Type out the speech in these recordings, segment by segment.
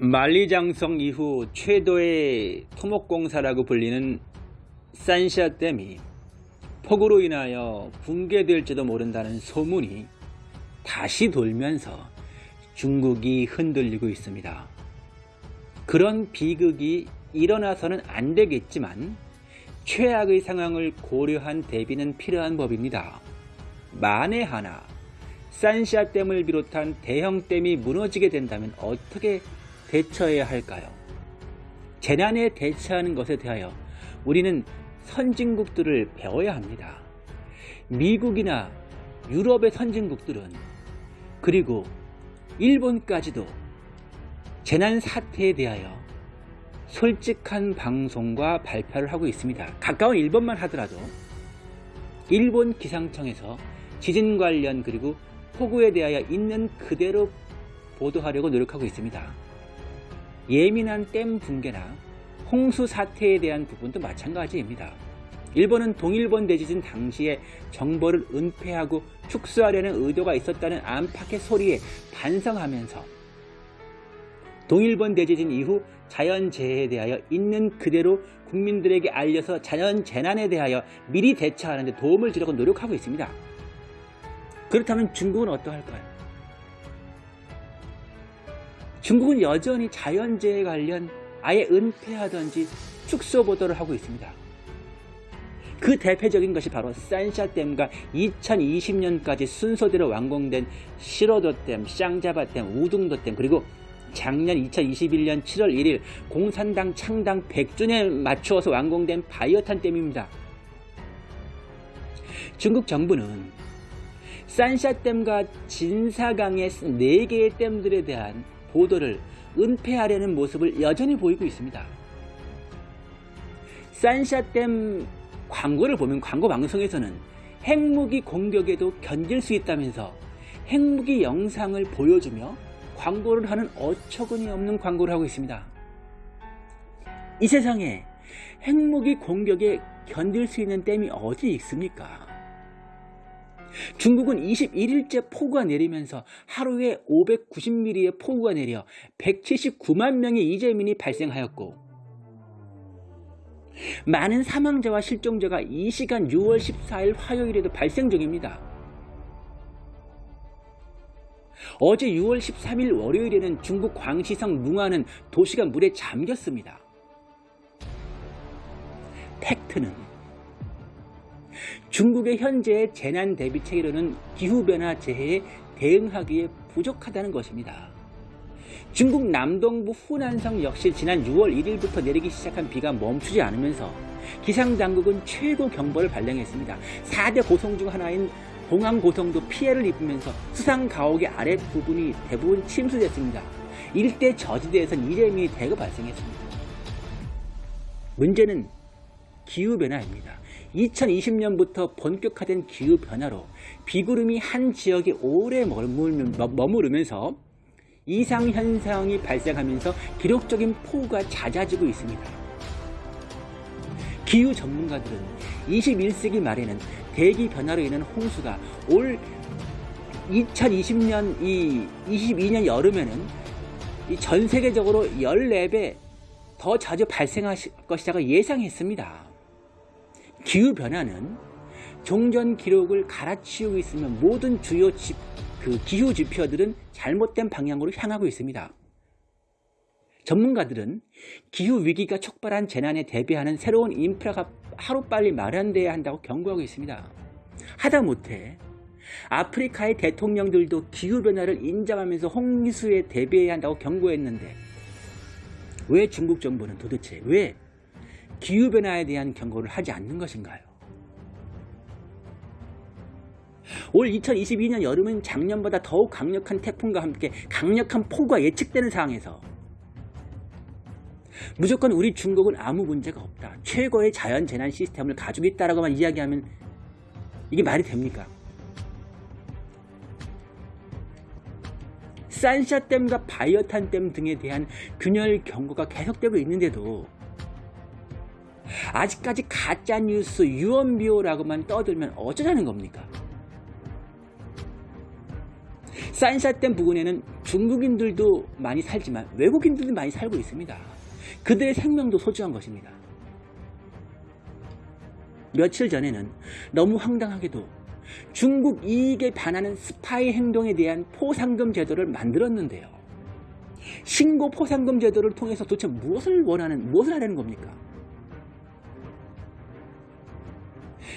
만리장성 이후 최도의 토목공사라고 불리는 산샤댐이 폭우로 인하여 붕괴될지도 모른다는 소문이 다시 돌면서 중국이 흔들리고 있습니다. 그런 비극이 일어나서는 안 되겠지만 최악의 상황을 고려한 대비는 필요한 법입니다. 만에 하나 산샤댐을 비롯한 대형댐이 무너지게 된다면 어떻게 대처해야 할까요? 재난에 대처하는 것에 대하여 우리는 선진국들을 배워야 합니다. 미국이나 유럽의 선진국들은 그리고 일본까지도 재난 사태에 대하여 솔직한 방송과 발표를 하고 있습니다. 가까운 일본만 하더라도 일본 기상청에서 지진 관련 그리고 폭우에 대하여 있는 그대로 보도하려고 노력하고 있습니다. 예민한 댐 붕괴나 홍수 사태에 대한 부분도 마찬가지입니다. 일본은 동일본 대지진 당시에 정보를 은폐하고 축소하려는 의도가 있었다는 안팎의 소리에 반성하면서 동일본 대지진 이후 자연재해에 대하여 있는 그대로 국민들에게 알려서 자연재난에 대하여 미리 대처하는 데 도움을 주려고 노력하고 있습니다. 그렇다면 중국은 어떠할까요? 중국은 여전히 자연재해 관련 아예 은폐하든지 축소 보도를 하고 있습니다. 그 대표적인 것이 바로 산샤댐과 2020년까지 순서대로 완공된 시로도댐, 쌍자바댐, 우둥도댐 그리고 작년 2021년 7월 1일 공산당 창당 100주년에 맞추어서 완공된 바이오탄 댐입니다. 중국 정부는 산샤댐과 진사강의 4개의 댐들에 대한 보도를 은폐하려는 모습을 여전히 보이고 있습니다. 산샤댐 광고를 보면 광고 방송에서는 핵무기 공격에도 견딜 수 있다면서 핵무기 영상을 보여주며 광고를 하는 어처구니 없는 광고를 하고 있습니다. 이 세상에 핵무기 공격에 견딜 수 있는 댐이 어디 있습니까? 중국은 21일째 폭우가 내리면서 하루에 590mm의 폭우가 내려 179만 명의 이재민이 발생하였고 많은 사망자와 실종자가 이 시간 6월 14일 화요일에도 발생 중입니다. 어제 6월 13일 월요일에는 중국 광시성 뭉아는 도시가 물에 잠겼습니다. 팩트는 중국의 현재의 재난 대비 체계로는 기후변화 재해에 대응하기에 부족하다는 것입니다. 중국 남동부 후난성 역시 지난 6월 1일부터 내리기 시작한 비가 멈추지 않으면서 기상당국은 최고 경보를 발령했습니다. 4대 고성 중 하나인 공항고성도 피해를 입으면서 수상가옥의 아랫부분이 대부분 침수됐습니다. 일대 저지대에선 이재민이 대거 발생했습니다. 문제는 기후변화입니다. 2020년부터 본격화된 기후변화로 비구름이 한 지역에 오래 머무르면서 이상현상이 발생하면서 기록적인 폭우가 잦아지고 있습니다. 기후 전문가들은 21세기 말에는 대기 변화로 인한 홍수가 올 2020년 이 22년 여름에는 전 세계적으로 14배 더 자주 발생할 것이라고 예상했습니다. 기후변화는 종전 기록을 갈아치우고 있으면 모든 주요 지, 그 기후 지표들은 잘못된 방향으로 향하고 있습니다. 전문가들은 기후 위기가 촉발한 재난에 대비하는 새로운 인프라가 하루빨리 마련돼야 한다고 경고하고 있습니다. 하다못해 아프리카의 대통령들도 기후변화를 인정하면서 홍수에 대비해야 한다고 경고했는데 왜 중국 정부는 도대체 왜 기후변화에 대한 경고를 하지 않는 것인가요? 올 2022년 여름은 작년보다 더욱 강력한 태풍과 함께 강력한 폭우가 예측되는 상황에서 무조건 우리 중국은 아무 문제가 없다. 최고의 자연재난 시스템을 가지고 있다라고만 이야기하면 이게 말이 됩니까? 산샤댐과 바이어탄댐 등에 대한 균열 경고가 계속되고 있는데도 아직까지 가짜뉴스 유언비어라고만 떠들면 어쩌자는 겁니까? 산샤댐 부근에는 중국인들도 많이 살지만 외국인들도 많이 살고 있습니다. 그들의 생명도 소중한 것입니다. 며칠 전에는 너무 황당하게도 중국 이익에 반하는 스파이 행동에 대한 포상금 제도를 만들었는데요. 신고 포상금 제도를 통해서 도대체 무엇을 원하는, 무엇을 하려는 겁니까?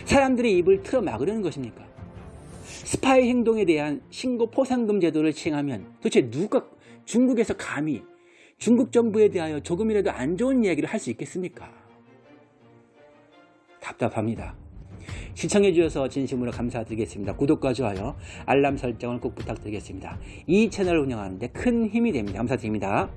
사람들의 입을 틀어 막으려는 것입니까? 스파이 행동에 대한 신고 포상금 제도를 시행하면 도대체 누가 중국에서 감히 중국 정부에 대하여 조금이라도 안 좋은 이야기를 할 수 있겠습니까? 답답합니다. 시청해주셔서 진심으로 감사드리겠습니다. 구독과 좋아요, 알람 설정을 꼭 부탁드리겠습니다. 이 채널을 운영하는데 큰 힘이 됩니다. 감사드립니다.